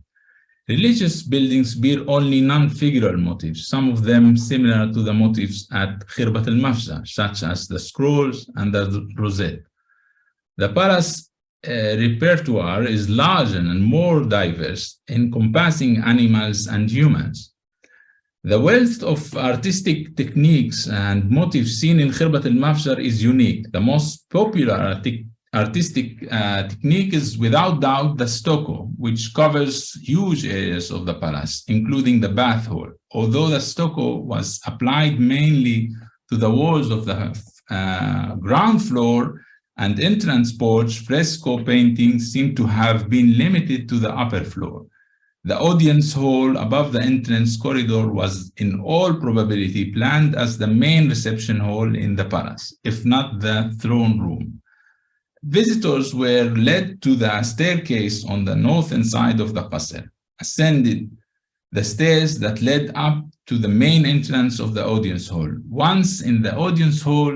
Religious buildings bear only non-figural motifs, some of them similar to the motifs at Khirbat al-Mafjar, such as the scrolls and the rosette. The palace uh, repertoire is larger and more diverse, encompassing animals and humans. The wealth of artistic techniques and motifs seen in Khirbat al-Mafjar is unique. The most popular artistic, artistic uh, technique is without doubt the stucco, which covers huge areas of the palace, including the bath hall. Although the stucco was applied mainly to the walls of the uh, ground floor and entrance porch, fresco paintings seem to have been limited to the upper floor. The audience hall above the entrance corridor was in all probability planned as the main reception hall in the palace, if not the throne room. Visitors were led to the staircase on the northern side of the qasr, ascended the stairs that led up to the main entrance of the audience hall. Once in the audience hall,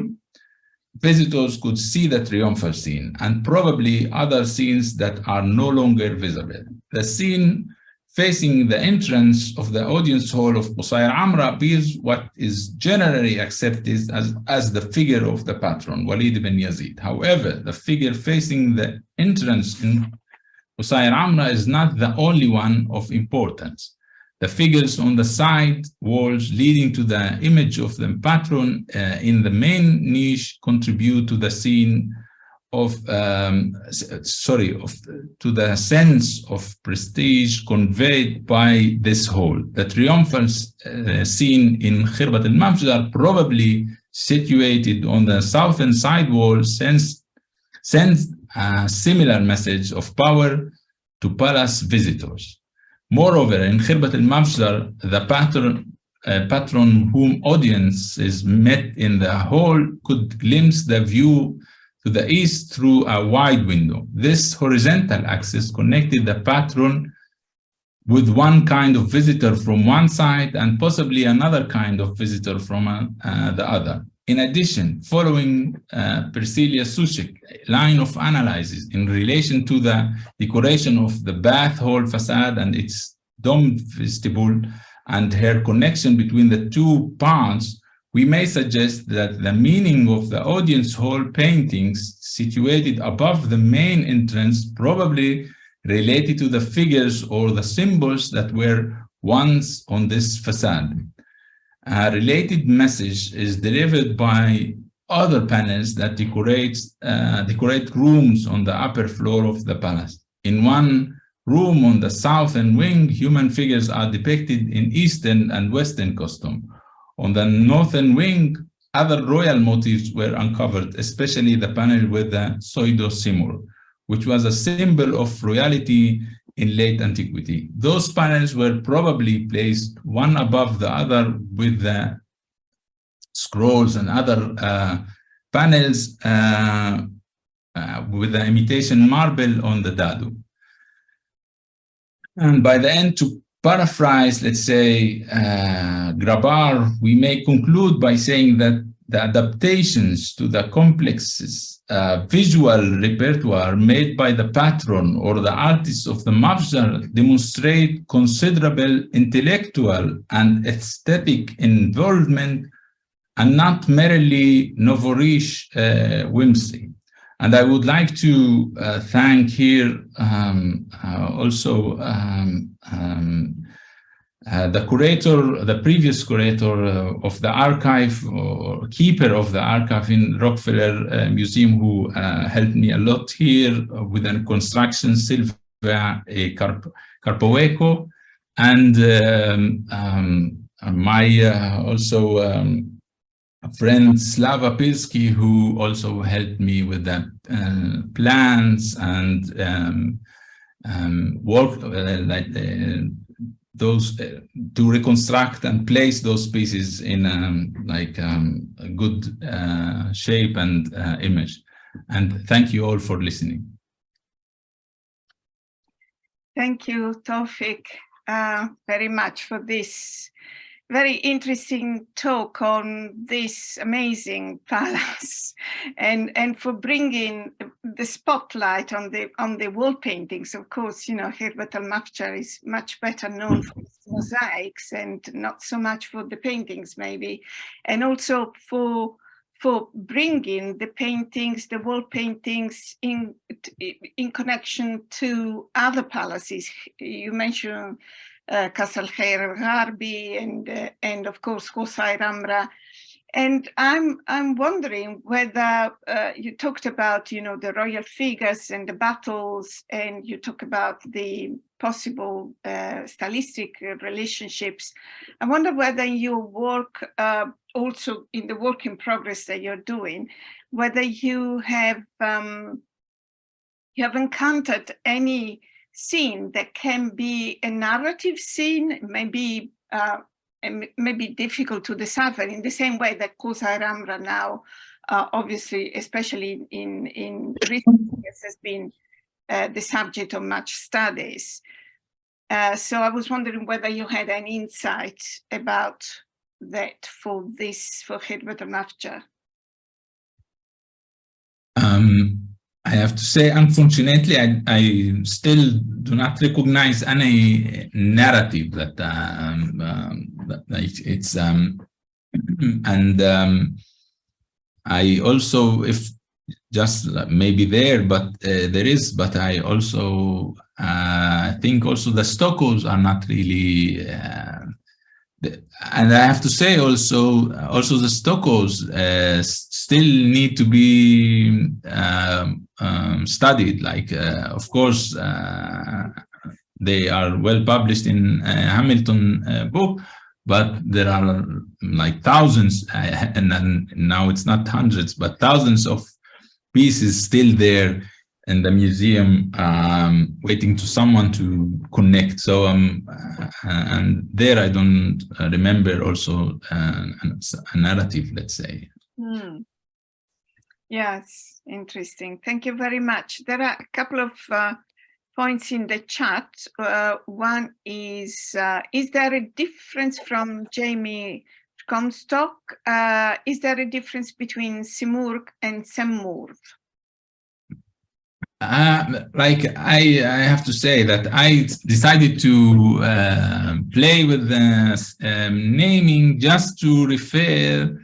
visitors could see the triumphal scene and probably other scenes that are no longer visible. The scene facing the entrance of the audience hall of Qusayr Amra appears what is generally accepted as, as the figure of the patron, Walid ibn Yazid. However, the figure facing the entrance in Qusayr Amra is not the only one of importance. The figures on the side walls leading to the image of the patron uh, in the main niche contribute to the scene of um, sorry of to the sense of prestige conveyed by this hall. The triumphal uh, scene in Khirbat al-Mafjar, probably situated on the southern side wall, sends sends a similar message of power to palace visitors. Moreover, in Khirbat al-Mafjar, the patron uh, patron whom audiences met in the hall could glimpse the view to the east through a wide window. This horizontal axis connected the patron with one kind of visitor from one side and possibly another kind of visitor from uh, the other. In addition, following uh, Priscilla Soucek line of analysis in relation to the decoration of the bath hall facade and its domed vestibule and her connection between the two parts, we may suggest that the meaning of the audience hall paintings situated above the main entrance probably related to the figures or the symbols that were once on this facade. A related message is delivered by other panels that decorate, uh, decorate rooms on the upper floor of the palace. In one room on the southern wing, human figures are depicted in Eastern and Western costume. On the northern wing, other royal motifs were uncovered, especially the panel with the pseudo Simurgh, which was a symbol of royalty in late antiquity. Those panels were probably placed one above the other with the scrolls and other uh, panels uh, uh, with the imitation marble on the dado. And by the end, to paraphrase, let's say, uh, Grabar, we may conclude by saying that the adaptations to the complex uh, visual repertoire made by the patron or the artists of the Mafjar demonstrate considerable intellectual and aesthetic involvement and not merely nouveau riche uh, whimsy. And I would like to uh, thank here um, uh, also um, um, uh, the curator, the previous curator uh, of the archive or keeper of the archive in Rockefeller uh, Museum who uh, helped me a lot here with the construction, Silvia Carp Krapiwko, and um, um, my also um, friend Slava Pilski, who also helped me with the uh, plans and um, um, work uh, like uh, those uh, to reconstruct and place those pieces in um, like um, a good uh, shape and uh, image. And thank you all for listening. Thank you, Tofik, very much for this very interesting talk on this amazing <laughs> palace and and for bringing the spotlight on the on the wall paintings of course you know Khirbat al-Mafjar is much better known for his mosaics and not so much for the paintings maybe and also for for bringing the paintings, the wall paintings in, in connection to other palaces. You mentioned uh, Castle Khair al-Gharbi and, uh, and of course Qusayr Amra. And I'm, I'm wondering whether uh, you talked about, you know, the royal figures and the battles, and you talk about the possible uh, stylistic relationships. I wonder whether your work uh, also in the work in progress that you're doing, whether you have um, you have encountered any scene that can be a narrative scene, maybe uh, maybe difficult to decipher in the same way that Qusayr Amra now, uh, obviously, especially in, in recent years, has been uh, the subject of much studies. Uh, so I was wondering whether you had any insight about that for this, for Khirbat al-Mafjar? Have to say, unfortunately, I, I, still do not recognize any narrative that, um, um, that it's, um, <clears throat> and um, I also, if just maybe there, but uh, there is, but I also uh, think also the Stuccos are not really uh, and I have to say also, also the Stuccos uh, still need to be um, um, studied. Like, uh, of course, uh, they are well published in uh, Hamilton uh, book, but there are like thousands, uh, <laughs> and then now it's not hundreds, but thousands of pieces still there in the museum um, waiting to someone to connect. So um uh, and there i don't remember also uh, a narrative let's say. Hmm. yes interesting. Thank you very much. There are a couple of uh, points in the chat. Uh, one is uh, is there a difference from jamie comstock? Uh, is there a difference between simurg and semmurg uh, like I, I have to say that I decided to uh, play with the um, naming just to refer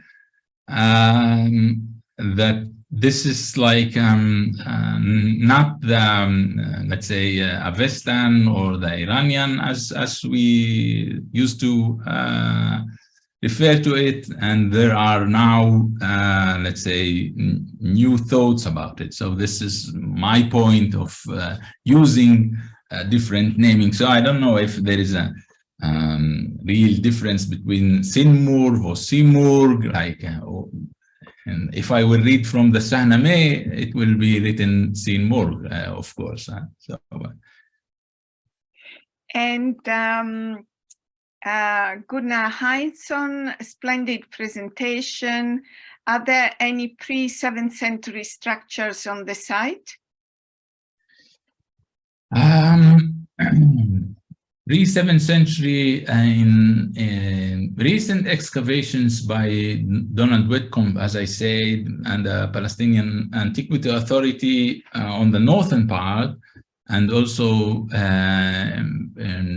um, that this is like um, uh, not the um, let's say uh, Avestan or the Iranian as as we used to uh, refer to it and there are now uh, let's say new thoughts about it so this is my point of uh, using different naming so i don't know if there is a um, real difference between Sinmur or Simurg like uh, or, and if I will read from the Shahnameh, it will be written Sinmur, uh, of course. Uh, so, and um, uh, Gunnar Heinsohn, splendid presentation. Are there any pre-7th century structures on the site? Um, <clears throat> pre-7th century in, in, recent excavations by Donald Whitcomb, as I said, and the Palestinian Antiquity Authority uh, on the northern part and also uh,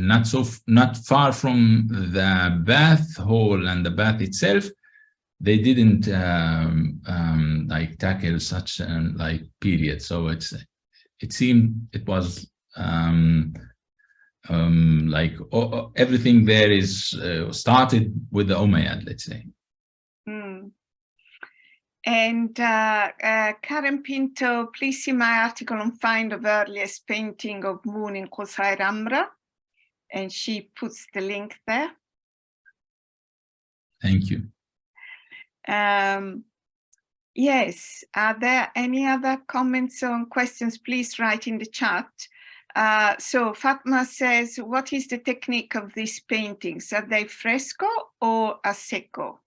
not so not far from the bath hall and the bath itself they didn't um, um, like tackle such an like period. So it's it seemed it was um, um like everything there is uh, started with the Umayyad let's say and uh, uh, Karen Pinto, please see my article on find of earliest painting of moon in Qusayr Amra. And she puts the link there. Thank you. Um, yes, are there any other comments or questions? Please write in the chat. Uh, so Fatma says, what is the technique of these paintings? Are they fresco or a secco?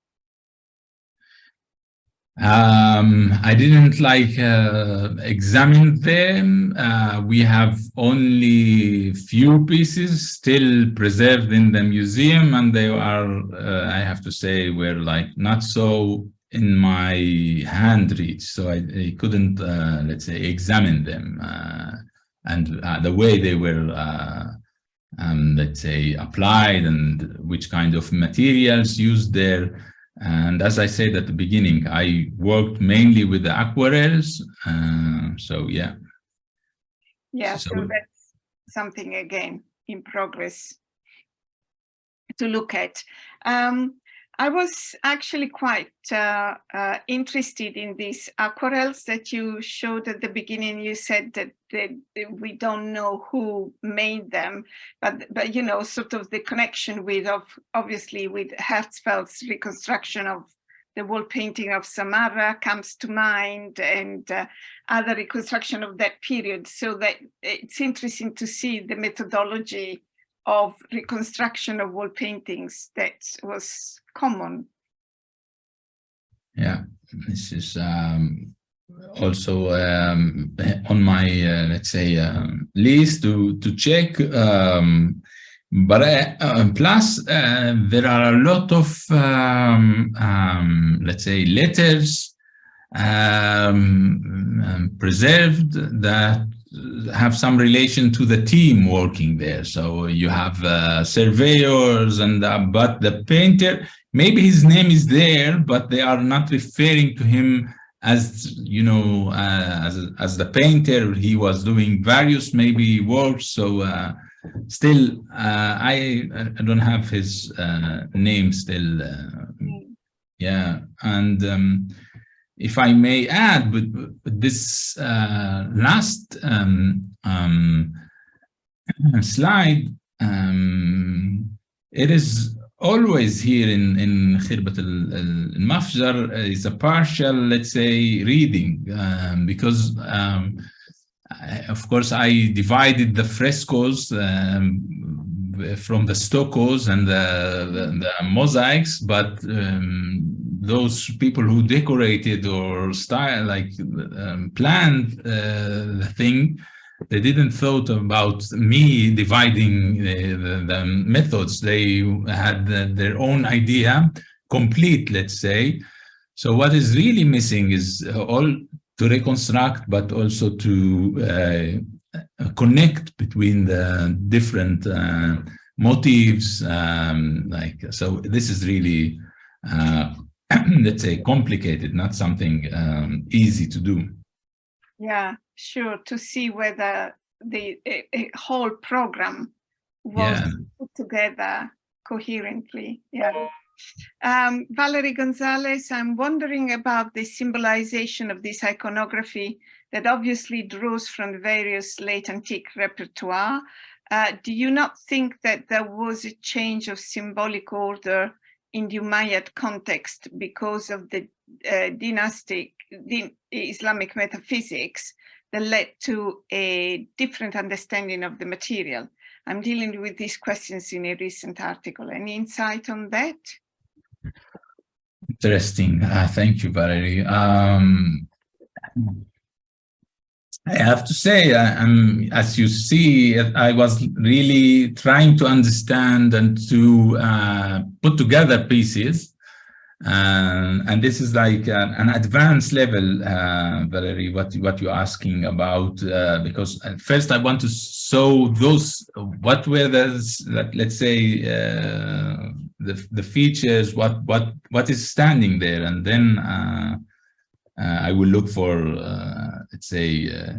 Um, I didn't like uh, examine them. Uh, we have only few pieces still preserved in the museum, and they are, uh, I have to say, were like not so in my hand reach, so I, I couldn't, uh, let's say, examine them uh, and uh, the way they were, um, let's say, applied and which kind of materials used there. And as I said at the beginning, I worked mainly with the aquarels. Uh, so yeah. Yeah, so, so that's something again in progress to look at. Um, I was actually quite uh, uh, interested in these aquarels that you showed at the beginning. You said that, we don't know who made them, but but you know, sort of the connection with of obviously with Herzfeld's reconstruction of the wall painting of Samarra comes to mind, and uh, other reconstruction of that period. So that it's interesting to see the methodology of reconstruction of wall paintings that was common. Yeah, this is um, also um, <laughs> on my, uh, let's say, um, list to, to check. Um, but uh, plus, uh, there are a lot of, um, um, let's say, letters preserved that have some relation to the team working there. So you have uh, surveyors and uh, but the painter, maybe his name is there, but they are not referring to him as you know uh, as as the painter. He was doing various maybe works. So uh, still, uh, I I don't have his uh, name still. Yeah, and. Um, if I may add, but, but this uh, last um, um, <clears throat> slide, um, it is always here in in Khirbat al-Mafjar is a partial, let's say, reading um, because um, I, of course I divided the frescoes um, from the stuccos and the, the, the mosaics, but um, those people who decorated or style like um, planned uh, the thing they didn't thought about me dividing the, the, the methods. They had the, their own idea complete let's say. So what is really missing is all to reconstruct but also to uh, connect between the different uh, motifs um, like so this is really uh, <clears throat> let's say complicated not something um, easy to do yeah sure to see whether the a, a whole program was yeah. put together coherently yeah um, Valerie Gonzalez, I'm wondering about the symbolization of this iconography that obviously draws from various late antique repertoire. Uh, do you not think that there was a change of symbolic order the Umayyad context because of the uh, dynastic the Islamic metaphysics that led to a different understanding of the material. I'm dealing with these questions in a recent article. Any insight on that? Interesting. Uh, thank you, Valerie. Um, I have to say, I, am as you see, I was really trying to understand and to uh, put together pieces. Uh, and this is like an, an advanced level, uh, Valerie, what, what you're asking about, uh, because at first I want to show those, what were those, let's say, uh, the, the features, what, what, what is standing there, and then uh, uh, I will look for, uh, let's say, uh,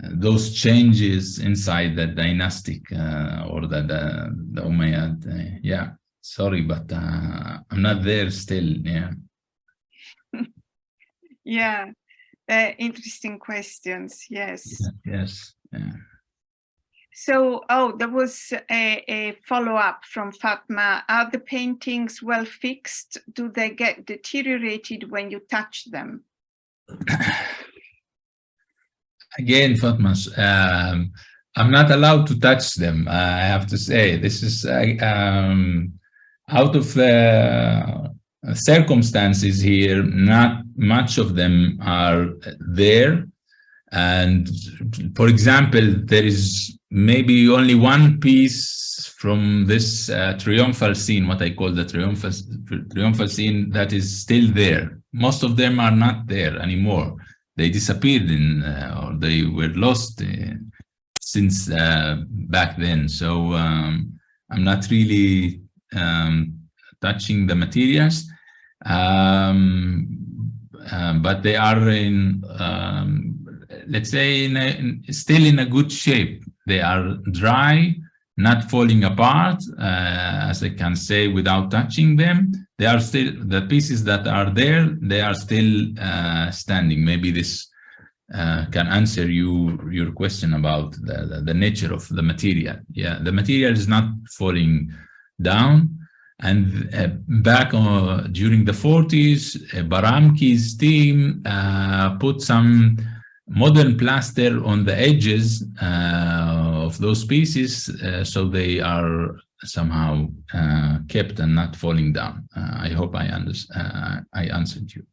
uh, those changes inside the dynastic uh, or the, the, uh, the Umayyad. yeah, sorry, but I'm not there still. Yeah. <laughs> yeah, interesting questions. Yes. Yes. Yeah. So, oh, there was a, a follow-up from Fatma. Are the paintings well fixed? Do they get deteriorated when you touch them? <coughs> Again, Fatma, um, I'm not allowed to touch them. I have to say, this is um, out of the circumstances here, not much of them are there. And for example, there is maybe only one piece from this uh, triumphal scene, what I call the triumphal, triumphal scene that is still there. Most of them are not there anymore. They disappeared in, uh, or they were lost uh, since uh, back then. So um, I'm not really um, touching the materials, um, but they are in, um, let's say, in a, in, still in a good shape. They are dry, not falling apart, uh, as I can say, without touching them. They are still, the pieces that are there, they are still uh, standing. Maybe this uh, can answer you your question about the, the, the, nature of the material. Yeah, the material is not falling down. And uh, back during the 40s, uh, Baramki's team uh, put some modern plaster on the edges uh, of those pieces so they are somehow kept and not falling down. I hope I, I answered you.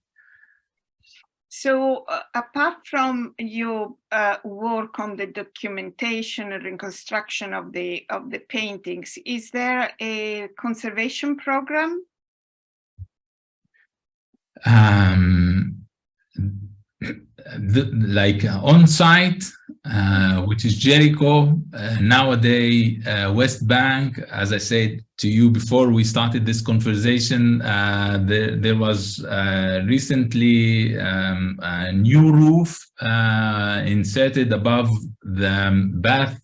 So uh, apart from your uh, work on the documentation and reconstruction of the of the paintings, is there a conservation program? Um, the, like on site, uh, which is Jericho, uh, nowadays uh, West Bank, as I said to you before we started this conversation, uh, there, there, was uh, recently um, a new roof inserted above the bath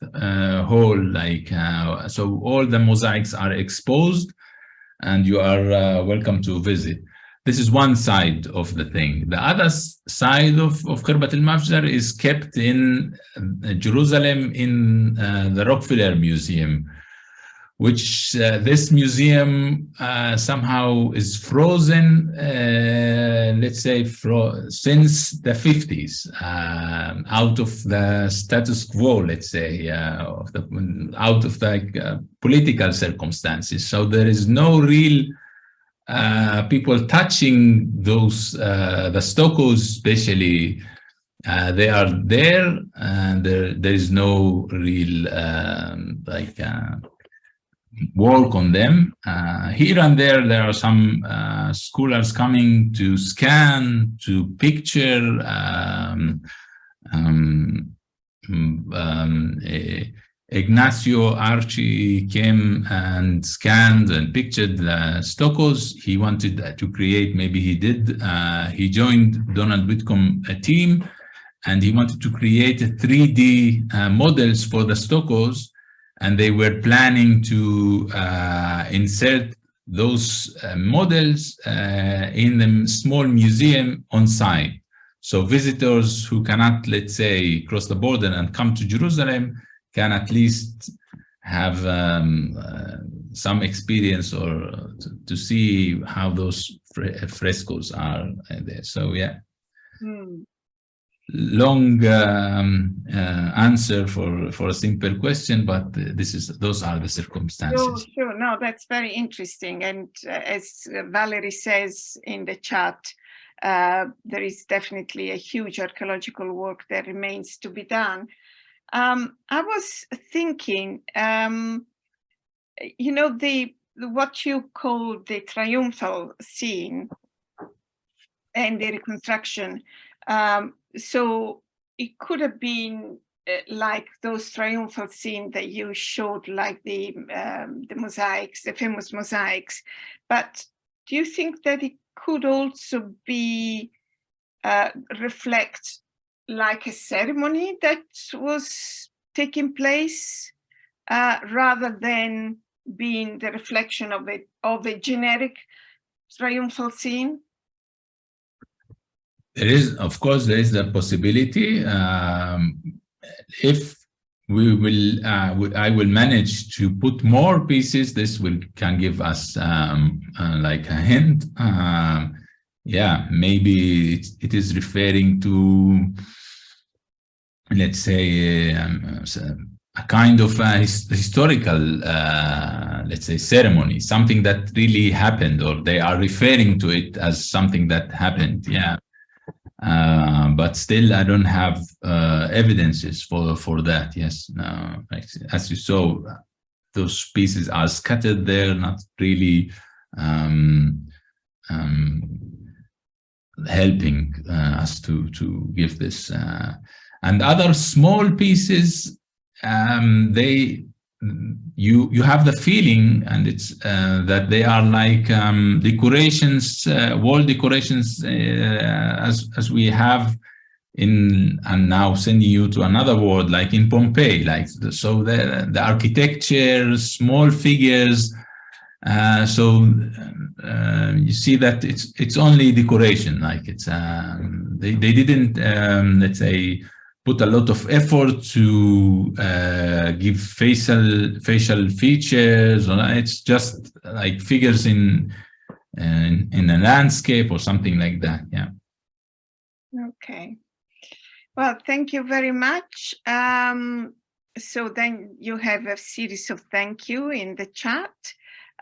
hall, like so all the mosaics are exposed and you are welcome to visit. This is one side of the thing. The other side of, of Khirbat al-Mafjar is kept in uh, Jerusalem in uh, the Rockefeller Museum, which uh, this museum uh, somehow is frozen, uh, let's say, fro since the 50s, um, out of the status quo, let's say, uh, of the, out of the political circumstances. So there is no real uh, people touching those, uh, the stuccos especially, uh, they are there and there, there is no real um, like uh, work on them. Uh, here and there, there are some scholars coming to scan, to picture um, um, um a, Ignacio Arce came and scanned and pictured the stuccos. He wanted to create, maybe he did, uh, he joined Donald Whitcomb a team and he wanted to create 3D uh, models for the stuccos and they were planning to uh, insert those uh, models uh, in the small museum on site. So visitors who cannot, let's say, cross the border and come to Jerusalem can at least have um, uh, some experience or to, to, see how those frescoes are there. So yeah, hmm. long um, uh, answer for for a simple question, but this is those are the circumstances. Sure, sure. No, that's very interesting. And uh, as Valerie says in the chat, uh, there is definitely a huge archaeological work that remains to be done. Um, I was thinking, um, you know, the what you call the triumphal scene and the reconstruction. Um, so it could have been uh, like those triumphal scenes that you showed, like the um, the mosaics, the famous mosaics. But do you think that it could also be uh, reflect like a ceremony that was taking place uh, rather than being the reflection of a, of a generic triumphal scene? There is, of course, there is the possibility. Um, if we will, uh, I will manage to put more pieces, this will can give us um, uh, like a hint. Um, yeah, maybe it, it is referring to let's say, um, a kind of a his, historical, uh, let's say, ceremony, something that really happened, or they are referring to it as something that happened. Yeah. Uh, but still, I don't have uh, evidences for for that. Yes, as you saw, those pieces are scattered there, not really um, um, helping uh, us to to give this. Uh, and other small pieces um, they you you have the feeling and it's uh, that they are like um, decorations uh, wall decorations uh, as as we have in and now sending you to another world like in Pompeii like the, so the the architecture small figures uh, so uh, you see that it's it's only decoration like it's um, they, they didn't um, let's say put a lot of effort to uh, give facial facial features. Or it's just like figures in, in in a landscape or something like that. Yeah. Okay. Well, thank you very much. Um, so then you have a series of thank you in the chat.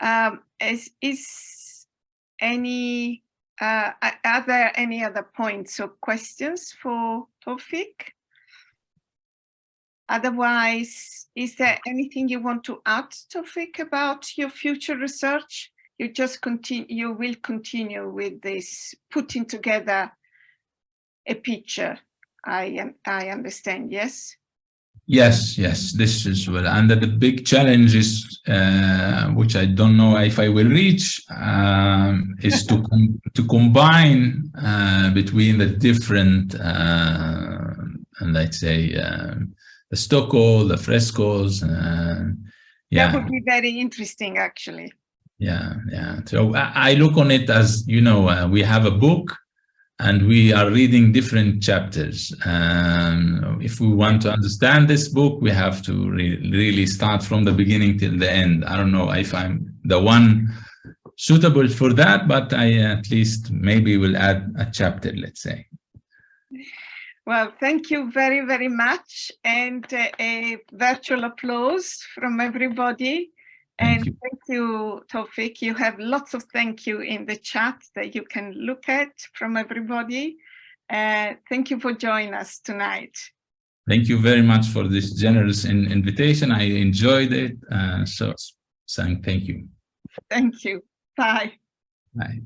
Um, is, is any, uh, are there any other points or questions for Tofik? Otherwise, is there anything you want to add, Tofik, about your future research? You just continue, you will continue with this putting together a picture. I I understand, yes? Yes, yes, this is well. And the big challenge is, uh, which I don't know if I will reach, um, is to <laughs> com to combine uh, between the different, uh, let's say, um, the stucco, the frescoes. Uh, yeah. That would be very interesting, actually. Yeah, yeah. So I, look on it as, you know, uh, we have a book and we are reading different chapters. Um, if we want to understand this book, we have to re really start from the beginning till the end. I don't know if I'm the one suitable for that, but I at least maybe will add a chapter, let's say. Well, thank you very, very much. And uh, a virtual applause from everybody. Thank and you. thank you, Tofik. You have lots of thank you in the chat that you can look at from everybody. Uh, thank you for joining us tonight. Thank you very much for this generous in invitation. I enjoyed it. Uh, so saying thank you. Thank you. Bye. Bye.